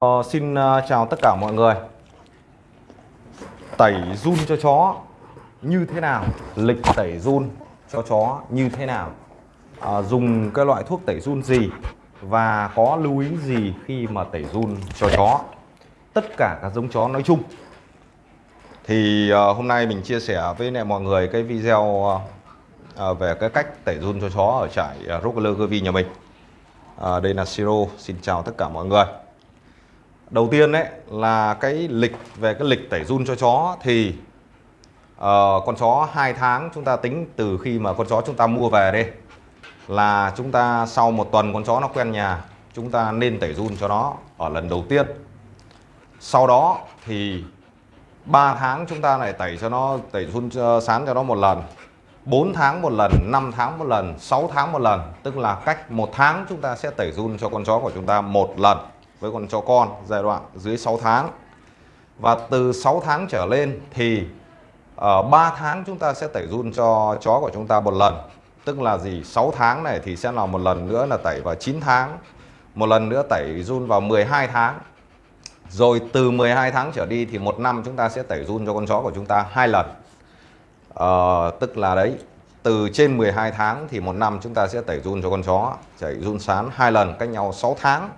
Ờ, xin à, chào tất cả mọi người. Tẩy run cho chó như thế nào? Lịch tẩy run cho chó như thế nào? À, Dùng cái loại thuốc tẩy run gì Và có lưu ý gì khi mà tẩy run cho chó? Tất cả các giống chó nói chung. Thì ờ, hôm nay mình chia sẻ với lại mọi người cái video ờ, về cái cách tẩy run cho chó ở trại uh, Rockler Gervie nhà mình. Ờ, Đây là Siro, xin chào tất cả mọi người. Đầu tiên đấy là cái lịch về cái lịch tẩy run cho chó thì uh, con chó 2 tháng chúng ta tính từ khi mà con chó chúng ta mua về đây là chúng ta sau một tuần con chó nó quen nhà chúng ta nên tẩy run cho nó ở lần đầu tiên. Sau đó thì 3 tháng chúng ta lại tẩy cho nó tẩy run cho, ờ, sán cho nó một lần. 4 tháng một lần, 5 tháng một lần, 6 tháng một lần, tức là cách một tháng chúng ta sẽ tẩy run cho con chó của chúng ta một lần với con chó con giai đoạn dưới 6 tháng. Và từ 6 tháng trở lên thì ờ, ở 3 tháng chúng ta sẽ tẩy run cho chó của chúng ta một lần. Tức là gì? 6 tháng này thì sẽ là một lần nữa là tẩy vào 9 tháng một lần nữa tẩy run vào 12 tháng. Rồi từ 12 tháng trở đi thì một năm chúng ta sẽ tẩy run cho con chó của chúng ta hai lần. Ờ, tức là đấy từ trên 12 tháng thì một năm chúng ta sẽ tẩy run cho con chó tẩy run sán hai lần cách nhau 6 tháng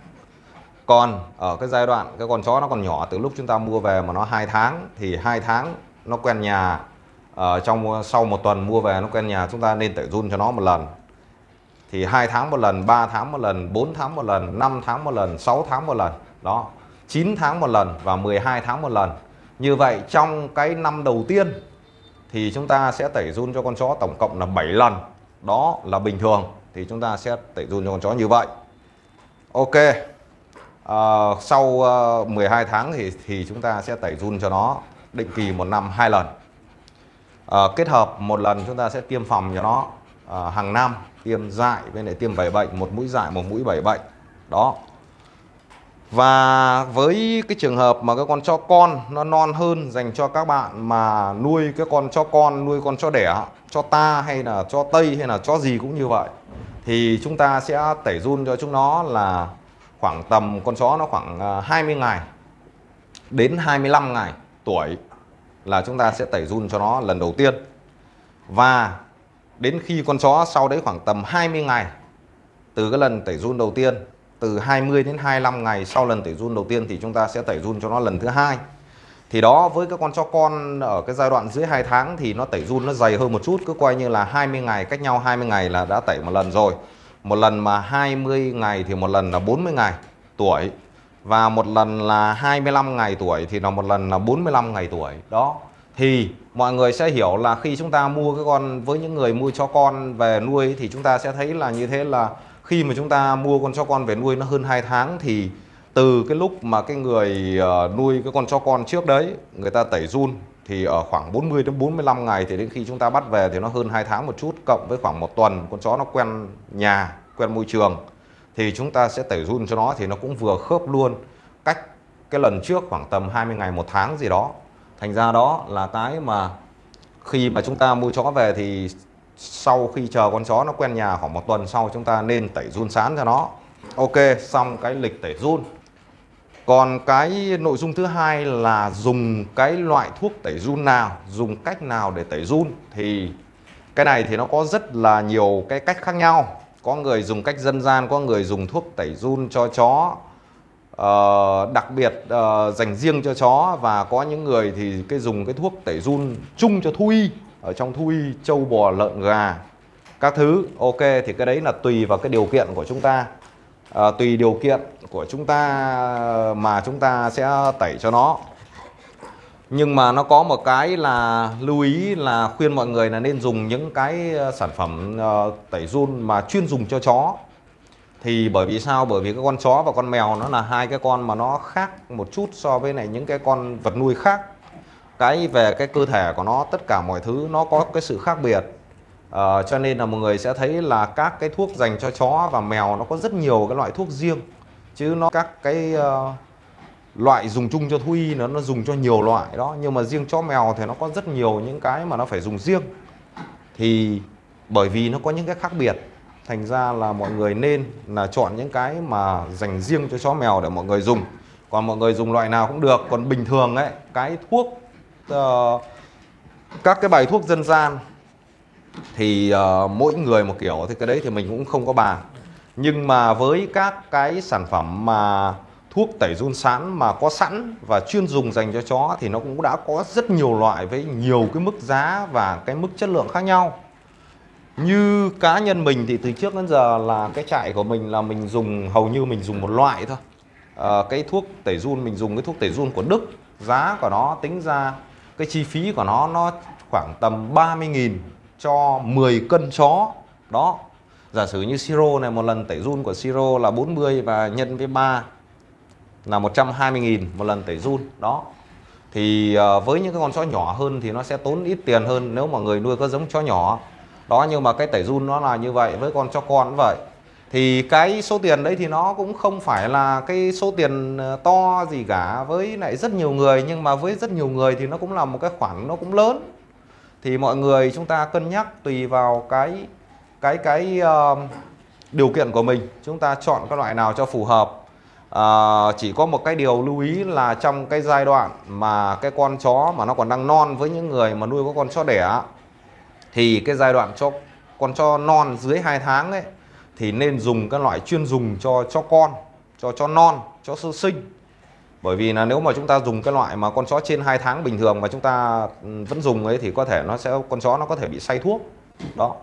còn ở cái giai đoạn, cái con chó nó còn nhỏ từ lúc chúng ta mua về mà nó hai tháng, thì hai tháng nó quen nhà ở trong sau một tuần mua về nó quen nhà, chúng ta nên tẩy run cho nó một lần. Thì hai tháng một lần 3 tháng một lần 4 tháng một lần 5 tháng một lần 6 tháng một lần, đó 9 tháng một lần và 12 tháng một lần. Như vậy trong cái năm đầu tiên thì chúng ta sẽ tẩy run cho con chó tổng cộng là 7 lần. Đó là bình thường, thì chúng ta sẽ tẩy run cho con chó như vậy. Ok à, sau ờ, uh, 12 tháng thì thì chúng ta sẽ tẩy run cho nó định kỳ một năm hai lần. À, kết hợp một lần chúng ta sẽ tiêm phòng cho nó à, hàng năm tiêm dại với lại tiêm bảy bệnh một mũi dại một mũi bảy bệnh đó. Và với cái trường hợp mà cái con chó con nó non hơn dành cho các bạn mà nuôi cái con chó con nuôi con chó đẻ cho ta hay là cho tây hay là chó gì cũng như vậy thì chúng ta sẽ tẩy run cho chúng nó là khoảng tầm con chó nó khoảng à, 20 ngày đến 25 ngày tuổi là chúng ta sẽ tẩy run cho nó lần đầu tiên. Và đến khi con chó sau đấy khoảng tầm 20 ngày, từ cái lần tẩy run đầu tiên, từ 20 đến 25 ngày sau lần tẩy run đầu tiên thì chúng ta sẽ tẩy run cho nó lần thứ hai. Thì đó, với các con chó con ở cái giai đoạn dưới 2 tháng thì nó tẩy run nó dày hơn một chút, cứ coi như là 20 ngày, cách nhau 20 ngày là đã tẩy một lần rồi một lần mà 20 ngày thì một lần là 40 ngày tuổi. Và một lần là 25 ngày tuổi thì là một lần là 45 ngày tuổi. Đó. Thì mọi người sẽ hiểu là khi chúng ta mua cái con, với những người mua cho con về nuôi thì chúng ta sẽ thấy là như thế là khi mà chúng ta mua con chó con về nuôi nó hơn 2 tháng thì từ cái lúc mà cái người ờ, nuôi cái con chó con trước đấy, người ta tẩy run thì ở khoảng 40 đến 45 ngày thì đến khi chúng ta bắt về thì nó hơn 2 tháng một chút, cộng với khoảng một tuần, con chó nó quen nhà, quen môi trường, thì chúng ta sẽ tẩy run cho nó thì nó cũng vừa khớp luôn. Cách cái lần trước khoảng tầm 20 ngày một tháng gì đó. Thành ra đó là cái mà khi mà chúng ta mua chó về thì sau khi chờ con chó nó quen nhà khoảng một tuần sau chúng ta nên tẩy run sán cho nó. Ok, xong cái lịch tẩy run còn cái nội dung thứ hai là dùng cái loại thuốc tẩy run nào dùng cách nào để tẩy run. Thì cái này thì nó có rất là nhiều cái cách khác nhau. Có người dùng cách dân gian có người dùng thuốc tẩy run cho chó uh, đặc biệt uh, dành riêng cho chó. Và có những người thì cái dùng cái thuốc tẩy run chung cho thú y ở trong thú y trâu bò lợn gà các thứ. Ok thì cái đấy là tùy vào cái điều kiện của chúng ta à, tùy điều kiện của chúng ta mà chúng ta sẽ tẩy cho nó. Nhưng mà nó có một cái là lưu ý là khuyên mọi người là nên dùng những cái ờ, sản phẩm uh, tẩy run mà chuyên dùng cho chó. Thì bởi vì sao? Bởi vì cái con chó và con mèo nó là hai cái con mà nó khác một chút so với này những cái con vật nuôi khác. Cái về cái cơ thể của nó tất cả mọi thứ nó có cái sự khác biệt à, cho nên là mọi người sẽ thấy là các cái thuốc dành cho chó và mèo nó có rất nhiều cái loại thuốc riêng. Chứ nó các cái uh, loại dùng chung cho thú y nó nó dùng cho nhiều loại đó. Nhưng mà riêng chó mèo thì nó có rất nhiều những cái mà nó phải dùng riêng. Thì bởi vì nó có những cái khác biệt thành ra là mọi người nên là chọn những cái mà dành riêng cho chó mèo để mọi người dùng. Còn mọi người dùng loại nào cũng được. Còn bình thường ấy cái thuốc uh, các cái bài thuốc dân gian thì uh, mỗi người một kiểu thì cái đấy thì mình cũng không có bàn. Nhưng mà với các cái sản phẩm mà thuốc tẩy run sán mà có sẵn và chuyên dùng dành cho chó thì nó cũng đã có rất nhiều loại với nhiều cái mức giá và cái mức chất lượng khác nhau. Như cá nhân mình thì từ trước đến giờ là cái trại của mình là mình dùng hầu như mình dùng một loại thôi. À, cái thuốc tẩy run mình dùng cái thuốc tẩy run của Đức giá của nó tính ra cái chi phí của nó nó khoảng tầm 30.000 cho 10 cân chó. Đó, giả sử như siro này, một lần tẩy run của siro là 40 và nhân với 3 là 120.000 một lần tẩy run. Đó, thì ờ, với những cái con chó nhỏ hơn thì nó sẽ tốn ít tiền hơn nếu mà người nuôi có giống chó nhỏ. Đó, nhưng mà cái tẩy run nó là như vậy với con chó con cũng vậy. Thì cái số tiền đấy thì nó cũng không phải là cái số tiền ờ, to gì cả với lại rất nhiều người, nhưng mà với rất nhiều người thì nó cũng là một cái khoản nó cũng lớn thì mọi người chúng ta cân nhắc tùy vào cái cái cái uh, điều kiện của mình. Chúng ta chọn cái loại nào cho phù hợp. Uh, chỉ có một cái điều lưu ý là trong cái giai đoạn mà cái con chó mà nó còn đang non với những người mà nuôi có con chó đẻ thì cái giai đoạn cho con chó non dưới 2 tháng ấy thì nên dùng các loại chuyên dùng cho cho con cho cho non cho sơ sinh bởi vì là nếu mà chúng ta dùng cái loại mà con chó trên 2 tháng bình thường mà chúng ta ừ, vẫn dùng ấy thì có thể nó sẽ, con chó nó có thể bị say thuốc. Đó.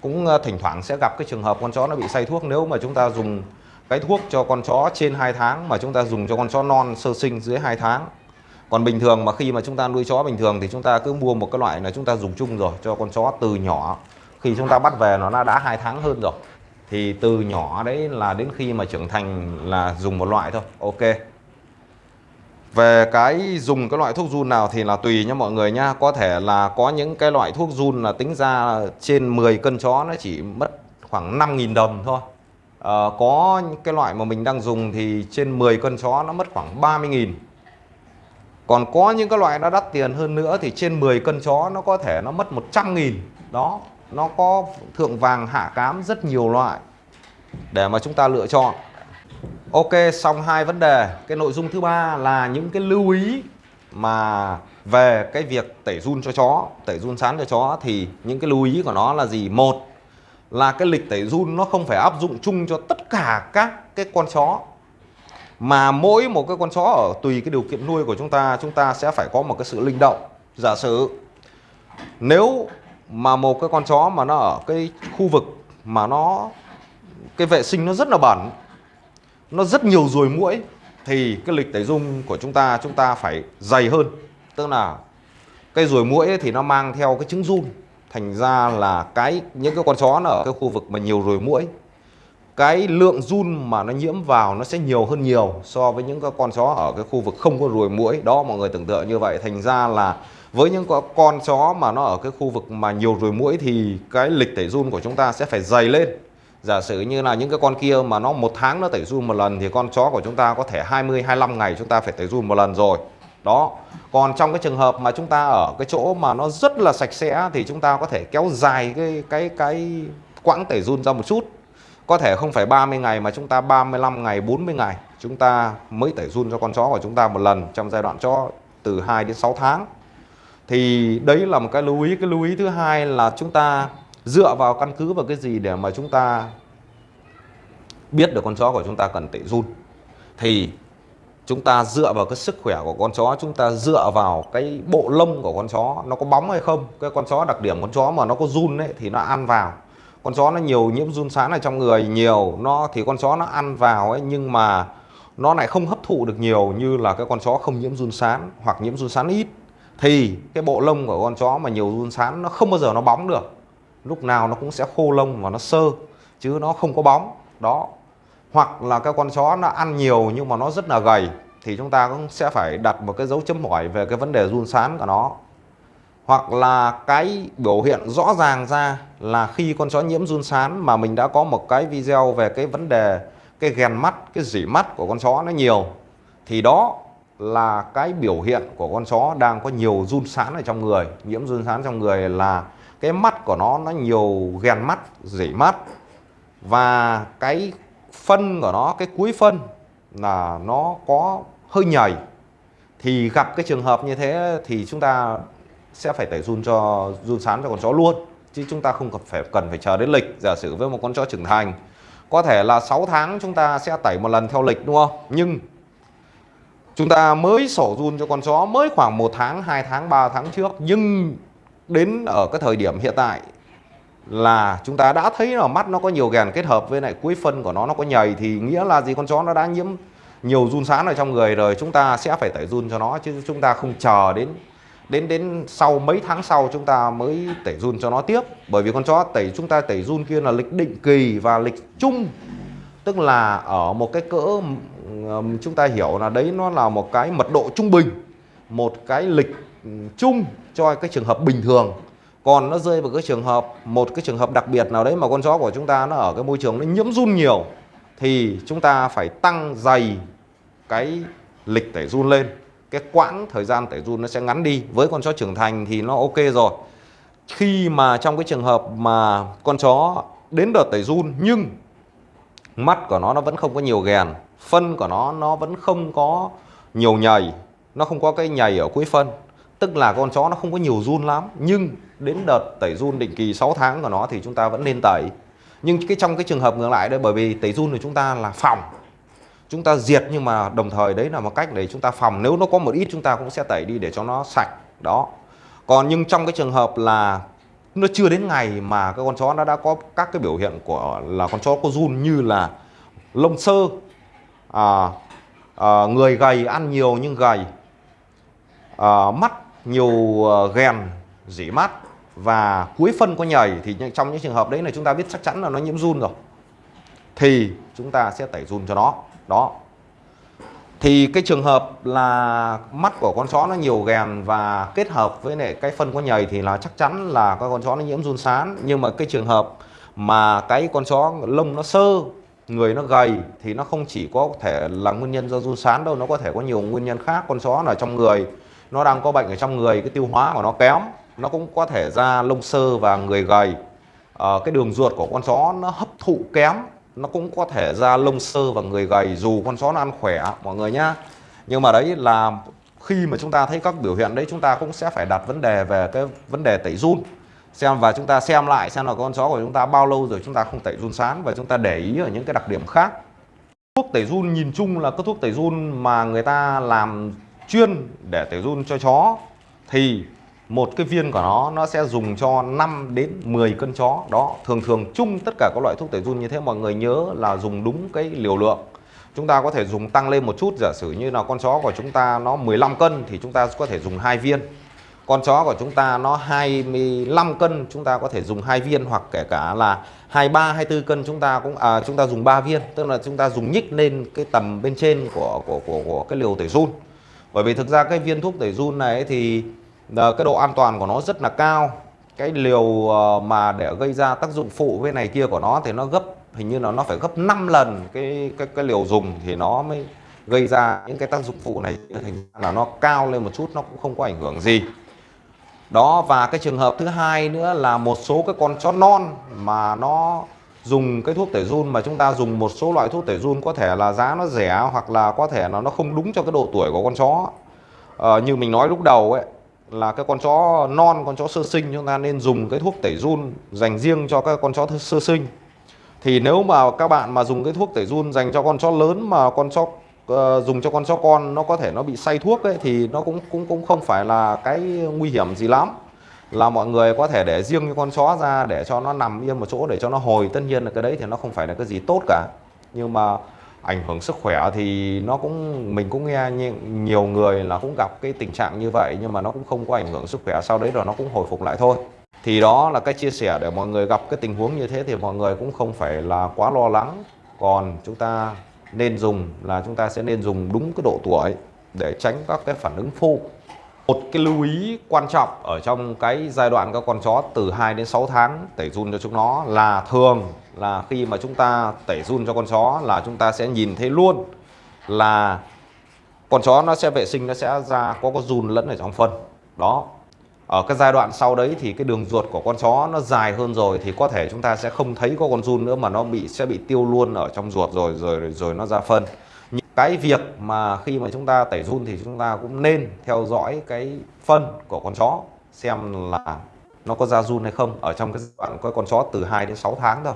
Cũng ờ, thỉnh thoảng sẽ gặp cái trường hợp con chó nó bị say thuốc nếu mà chúng ta dùng cái thuốc cho con chó trên 2 tháng mà chúng ta dùng cho con chó non sơ sinh dưới 2 tháng. Còn bình thường mà khi mà chúng ta nuôi chó bình thường thì chúng ta cứ mua một cái loại là chúng ta dùng chung rồi cho con chó từ nhỏ. Khi chúng ta bắt về nó đã hai tháng hơn rồi. Thì từ nhỏ đấy là đến khi mà trưởng thành là dùng một loại thôi. Ok về cái dùng cái loại thuốc run nào thì là tùy nha mọi người nha có thể là có những cái loại thuốc run là tính ra trên 10 cân chó nó chỉ mất khoảng 5.000 đồng thôi. À, có cái loại mà mình đang dùng thì trên 10 cân chó nó mất khoảng 30.000 còn có những cái loại nó đắt tiền hơn nữa thì trên 10 cân chó nó có thể nó mất 100.000 đó nó có thượng vàng hạ cám rất nhiều loại để mà chúng ta lựa chọn. Ok, xong hai vấn đề. Cái nội dung thứ ba là những cái lưu ý mà về cái việc tẩy run cho chó, tẩy run sán cho chó thì những cái lưu ý của nó là gì? Một là cái lịch tẩy run nó không phải áp dụng chung cho tất cả các cái con chó, mà mỗi một cái con chó ở tùy cái điều kiện nuôi của chúng ta chúng ta sẽ phải có một cái sự linh động. Giả sử nếu mà một cái con chó mà nó ở cái khu vực mà nó, cái vệ sinh nó rất là bẩn nó rất nhiều ruồi muỗi. Thì cái lịch tẩy dung của chúng ta chúng ta phải dày hơn. Tức là cái ruồi muỗi thì nó mang theo cái trứng run. Thành ra là cái, những cái con chó nó ở cái khu vực mà nhiều ruồi muỗi, cái lượng run mà nó nhiễm vào nó sẽ nhiều hơn nhiều so với những cái con chó ở cái khu vực không có ruồi muỗi. Đó, mọi người tưởng tượng như vậy. Thành ra là với những con chó mà nó ở cái khu vực mà nhiều ruồi muỗi thì cái lịch tẩy run của chúng ta sẽ phải dày lên giả sử như là những cái con kia mà nó một tháng nó tẩy run một lần thì con chó của chúng ta có thể 20 25 ngày chúng ta phải tẩy run một lần rồi. Đó. Còn trong cái trường hợp mà chúng ta ở cái chỗ mà nó rất là sạch sẽ thì chúng ta có thể kéo dài cái cái cái quãng tẩy run ra một chút. Có thể không phải 30 ngày mà chúng ta 35 ngày 40 ngày chúng ta mới tẩy run cho con chó của chúng ta một lần trong giai đoạn chó từ 2 đến 6 tháng. Thì đấy là một cái lưu ý. Cái lưu ý thứ hai là chúng ta dựa vào căn cứ vào cái gì để mà chúng ta biết được con chó của chúng ta cần tẩy run, thì chúng ta dựa vào cái sức khỏe của con chó, chúng ta dựa vào cái bộ lông của con chó, nó có bóng hay không, cái con chó đặc điểm con chó mà nó có run ấy thì nó ăn vào. Con chó nó nhiều nhiễm run sán ở trong người nhiều, nó thì con chó nó ăn vào ấy, nhưng mà nó lại không hấp thụ được nhiều như là cái con chó không nhiễm run sán hoặc nhiễm run sán ít. Thì cái bộ lông của con chó mà nhiều run sán nó không bao giờ nó bóng được. Lúc nào nó cũng sẽ khô lông và nó sơ, chứ nó không có bóng. Đó hoặc là cái con chó nó ăn nhiều nhưng mà nó rất là gầy, thì chúng ta cũng sẽ phải đặt một cái dấu chấm hỏi về cái vấn đề run sán của nó. Hoặc là cái biểu hiện rõ ràng ra là khi con chó nhiễm run sán mà mình đã có một cái video về cái vấn đề, cái ghèn mắt, cái dỉ mắt của con chó nó nhiều, thì đó là cái biểu hiện của con chó đang có nhiều run sán ở trong người. Nhiễm run sán trong người là cái mắt của nó nó nhiều ghèn mắt dỉ mắt. Và cái phân của nó, cái cuối phân là nó có hơi nhầy. Thì gặp cái trường hợp như thế thì chúng ta sẽ phải tẩy run cho, run sán cho con chó luôn. Chứ chúng ta không cần phải cần phải chờ đến lịch, giả sử với một con chó trưởng thành. Có thể là 6 tháng chúng ta sẽ tẩy một lần theo lịch, đúng không? Nhưng chúng ta mới sổ run cho con chó mới khoảng một tháng 2 tháng 3 tháng trước. Nhưng đến ở cái thời điểm hiện tại là chúng ta đã thấy là mắt nó có nhiều gèn kết hợp với lại cuối phân của nó nó có nhầy thì nghĩa là gì? Con chó nó đã nhiễm nhiều run sán ở trong người rồi, chúng ta sẽ phải tẩy run cho nó, chứ chúng ta không chờ đến đến đến sau mấy tháng sau chúng ta mới tẩy run cho nó tiếp. Bởi vì con chó tẩy, chúng ta tẩy run kia là lịch định kỳ và lịch chung. Tức là ở một cái cỡ chúng ta hiểu là đấy, nó là một cái mật độ trung bình, một cái lịch chung cho cái trường hợp bình thường còn nó rơi vào cái trường hợp, một cái trường hợp đặc biệt nào đấy mà con chó của chúng ta nó ở cái môi trường nó nhiễm run nhiều, thì chúng ta phải tăng dày cái lịch tẩy run lên. Cái quãng thời gian tẩy run nó sẽ ngắn đi. Với con chó trưởng thành thì nó ok rồi. Khi mà trong cái trường hợp mà con chó đến đợt tẩy run nhưng mắt của nó nó vẫn không có nhiều ghèn phân của nó nó vẫn không có nhiều nhầy, nó không có cái nhầy ở cuối phân tức là con chó nó không có nhiều run lắm nhưng đến đợt tẩy run định kỳ 6 tháng của nó thì chúng ta vẫn nên tẩy. Nhưng cái trong cái trường hợp ngược lại đây bởi vì tẩy run của chúng ta là phòng. Chúng ta diệt nhưng mà đồng thời đấy là một cách để chúng ta phòng. Nếu nó có một ít chúng ta cũng sẽ tẩy đi để cho nó sạch. Đó. Còn nhưng trong cái trường hợp là nó chưa đến ngày mà cái con chó nó đã có các cái biểu hiện của là con chó có run như là lông sơ à, à, người gầy ăn nhiều nhưng gầy à, mắt nhiều ờ, uh, ghèn dỉ mắt và cuối phân có nhầy thì trong những trường hợp đấy là chúng ta biết chắc chắn là nó nhiễm run rồi. Thì chúng ta sẽ tẩy run cho nó. Đó. Thì cái trường hợp là mắt của con chó nó nhiều ghèn và kết hợp với lại cái phân có nhầy thì là chắc chắn là cái con chó nó nhiễm run sán. Nhưng mà cái trường hợp mà cái con chó lông nó sơ người nó gầy thì nó không chỉ có thể là nguyên nhân do run sán đâu nó có thể có nhiều nguyên nhân khác. Con chó ở trong người nó đang có bệnh ở trong người cái tiêu hóa của nó kém nó cũng có thể ra lông sơ và người gầy. À, cái đường ruột của con chó nó hấp thụ kém nó cũng có thể ra lông sơ và người gầy dù con chó nó ăn khỏe mọi người nhá. Nhưng mà đấy là khi mà chúng ta thấy các biểu hiện đấy chúng ta cũng sẽ phải đặt vấn đề về cái vấn đề tẩy run. Xem và chúng ta xem lại xem là con chó của chúng ta bao lâu rồi chúng ta không tẩy run sán và chúng ta để ý ở những cái đặc điểm khác. Thuốc tẩy run nhìn chung là các thuốc tẩy run mà người ta làm chuyên để tẩy run cho chó thì một cái viên của nó nó sẽ dùng cho 5 đến 10 cân chó. Đó thường thường chung tất cả các loại thuốc tẩy run như thế mọi người nhớ là dùng đúng cái liều lượng. Chúng ta có thể dùng tăng lên một chút giả sử như là con chó của chúng ta nó 15 cân thì chúng ta có thể dùng hai viên. Con chó của chúng ta nó 25 cân chúng ta có thể dùng hai viên hoặc kể cả là 23 24 cân chúng ta cũng à, chúng ta dùng 3 viên. Tức là chúng ta dùng nhích lên cái tầm bên trên của của của, của cái liều tẩy run bởi vì thực ra cái viên thuốc tẩy run này thì ờ, cái độ an toàn của nó rất là cao. Cái liều ờ, mà để gây ra tác dụng phụ với này kia của nó thì nó gấp, hình như là nó phải gấp 5 lần cái cái cái liều dùng thì nó mới gây ra những cái tác dụng phụ này. Thành là nó cao lên một chút, nó cũng không có ảnh hưởng gì. Đó, và cái trường hợp thứ hai nữa là một số cái con chó non mà nó dùng cái thuốc tẩy run mà chúng ta dùng một số loại thuốc tẩy run có thể là giá nó rẻ hoặc là có thể là nó không đúng cho cái độ tuổi của con chó. À, như mình nói lúc đầu ấy là cái con chó non con chó sơ sinh chúng ta nên dùng cái thuốc tẩy run dành riêng cho các con chó sơ sinh. Thì nếu mà các bạn mà dùng cái thuốc tẩy run dành cho con chó lớn mà con chó uh, dùng cho con chó con nó có thể nó bị say thuốc ấy thì nó cũng cũng cũng không phải là cái nguy hiểm gì lắm là mọi người có thể để riêng cái con chó ra để cho nó nằm yên một chỗ, để cho nó hồi. Tất nhiên là cái đấy thì nó không phải là cái gì tốt cả. Nhưng mà ảnh hưởng sức khỏe thì nó cũng, mình cũng nghe nhiều người là cũng gặp cái tình trạng như vậy, nhưng mà nó cũng không có ảnh hưởng sức khỏe. Sau đấy rồi nó cũng hồi phục lại thôi. Thì đó là cái chia sẻ để mọi người gặp cái tình huống như thế thì mọi người cũng không phải là quá lo lắng. Còn chúng ta nên dùng là chúng ta sẽ nên dùng đúng cái độ tuổi để tránh các cái phản ứng phụ một cái lưu ý quan trọng ở trong cái giai đoạn các con chó từ 2 đến 6 tháng tẩy run cho chúng nó là thường là khi mà chúng ta tẩy run cho con chó là chúng ta sẽ nhìn thấy luôn là con chó nó sẽ vệ sinh, nó sẽ ra, có có run lẫn ở trong phân. Đó. Ở cái giai đoạn sau đấy thì cái đường ruột của con chó nó dài hơn rồi thì có thể chúng ta sẽ không thấy có con run nữa mà nó bị, sẽ bị tiêu luôn ở trong ruột rồi rồi rồi nó ra phân cái việc mà khi mà chúng ta tẩy run thì chúng ta cũng nên theo dõi cái phân của con chó, xem là nó có ra run hay không. Ở trong cái đoạn có con chó từ 2 đến 6 tháng thôi.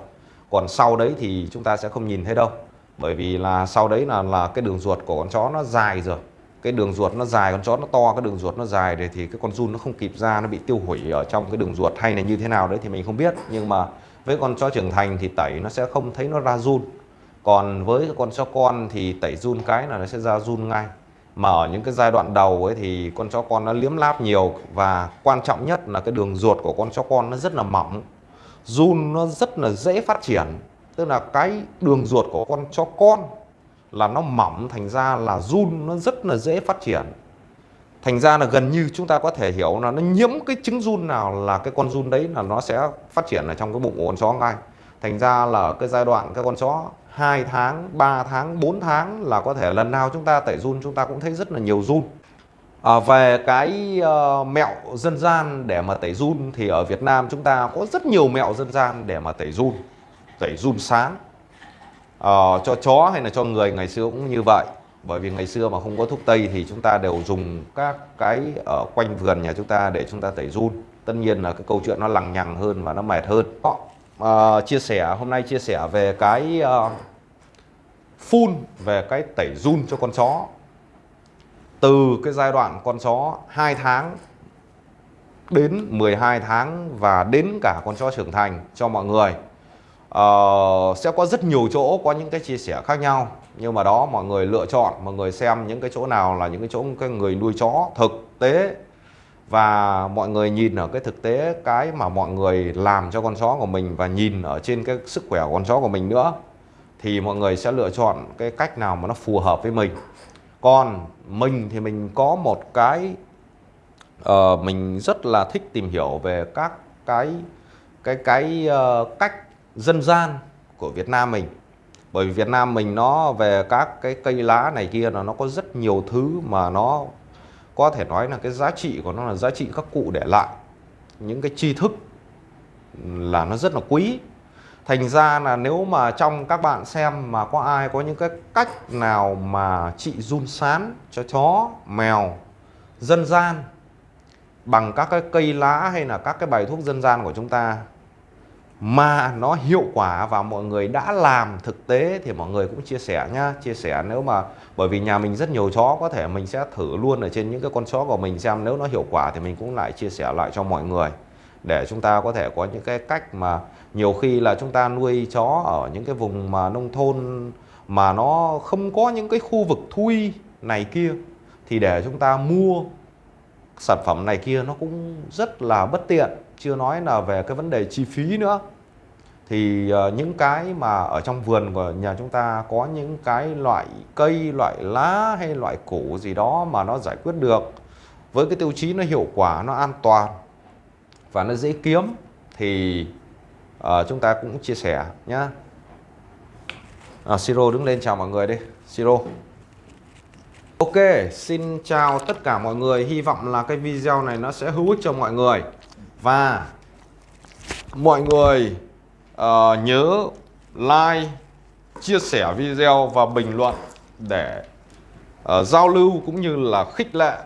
Còn sau đấy thì chúng ta sẽ không nhìn thấy đâu. Bởi vì là sau đấy là là cái đường ruột của con chó nó dài rồi. Cái đường ruột nó dài, con chó nó to, cái đường ruột nó dài để thì cái con run nó không kịp ra, nó bị tiêu hủy ở trong cái đường ruột hay là như thế nào đấy thì mình không biết. Nhưng mà với con chó trưởng thành thì tẩy nó sẽ không thấy nó ra run còn với con chó con thì tẩy run cái là nó sẽ ra run ngay. Mà ở những cái giai đoạn đầu ấy thì con chó con nó liếm láp nhiều và quan trọng nhất là cái đường ruột của con chó con nó rất là mỏng. Run nó rất là dễ phát triển. Tức là cái đường ruột của con chó con là nó mỏng, thành ra là run nó rất là dễ phát triển. Thành ra là gần như chúng ta có thể hiểu là nó nhiễm cái trứng run nào là cái con run đấy là nó sẽ phát triển ở trong cái bụng của con chó ngay. Thành ra là cái giai đoạn cái con chó 2 tháng 3 tháng 4 tháng là có thể lần nào chúng ta tẩy run chúng ta cũng thấy rất là nhiều run. À, về cái uh, mẹo dân gian để mà tẩy run thì ở Việt Nam chúng ta có rất nhiều mẹo dân gian để mà tẩy run tẩy run sáng uh, ờ, cho chó hay là cho người ngày xưa cũng như vậy. Bởi vì ngày xưa mà không có thuốc tây thì chúng ta đều dùng các cái ở quanh vườn nhà chúng ta để chúng ta tẩy run. Tất nhiên là cái câu chuyện nó lằng nhằng hơn và nó mệt hơn. Uh, chia sẻ hôm nay chia sẻ về cái uh, phun về cái tẩy run cho con chó. Từ cái giai đoạn con chó 2 tháng đến 12 tháng và đến cả con chó trưởng thành cho mọi người. Uh, sẽ có rất nhiều chỗ có những cái chia sẻ khác nhau. Nhưng mà đó mọi người lựa chọn mọi người xem những cái chỗ nào là những cái chỗ cái người nuôi chó thực tế và mọi người nhìn ở cái thực tế cái mà mọi người làm cho con chó của mình và nhìn ở trên cái sức khỏe của con chó của mình nữa thì mọi người sẽ lựa chọn cái cách nào mà nó phù hợp với mình. Còn mình thì mình có một cái uh, mình rất là thích tìm hiểu về các cái cái cái uh, cách dân gian của Việt Nam mình. Bởi vì Việt Nam mình nó về các cái cây lá này kia là nó có rất nhiều thứ mà nó có thể nói là cái giá trị của nó là giá trị các cụ để lại. Những cái tri thức là nó rất là quý. Thành ra là nếu mà trong các bạn xem mà có ai có những cái cách nào mà trị run sán cho chó, mèo, dân gian bằng các cái cây lá hay là các cái bài thuốc dân gian của chúng ta mà nó hiệu quả và mọi người đã làm thực tế thì mọi người cũng chia sẻ nhá. Chia sẻ nếu mà, bởi vì nhà mình rất nhiều chó, có thể mình sẽ thử luôn ở trên những cái con chó của mình xem. Nếu nó hiệu quả thì mình cũng lại chia sẻ lại cho mọi người. Để chúng ta có thể có những cái cách mà nhiều khi là chúng ta nuôi chó ở những cái vùng mà nông thôn mà nó không có những cái khu vực thui này kia, thì để chúng ta mua sản phẩm này kia nó cũng rất là bất tiện chưa nói là về cái vấn đề chi phí nữa. Thì ờ, những cái mà ở trong vườn của nhà chúng ta có những cái loại cây loại lá hay loại củ gì đó mà nó giải quyết được với cái tiêu chí nó hiệu quả nó an toàn và nó dễ kiếm thì uh, chúng ta cũng chia sẻ nhá. À, Siro đứng lên chào mọi người đi. Siro. Ok xin chào tất cả mọi người. Hy vọng là cái video này nó sẽ hữu ích cho mọi người và mọi người uh, nhớ like chia sẻ video và bình luận để uh, giao lưu cũng như là khích lệ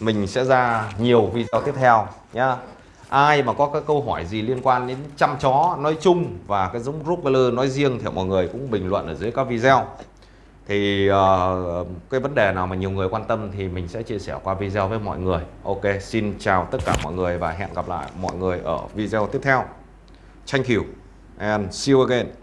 mình sẽ ra nhiều video tiếp theo nhá. Ai mà có các câu hỏi gì liên quan đến chăm chó nói chung và cái giống Rottweiler nói riêng thì mọi người cũng bình luận ở dưới các video thì uh, cái vấn đề nào mà nhiều người quan tâm thì mình sẽ chia sẻ qua video với mọi người. Ok xin chào tất cả mọi người và hẹn gặp lại mọi người ở video tiếp theo. Thank you and see you again.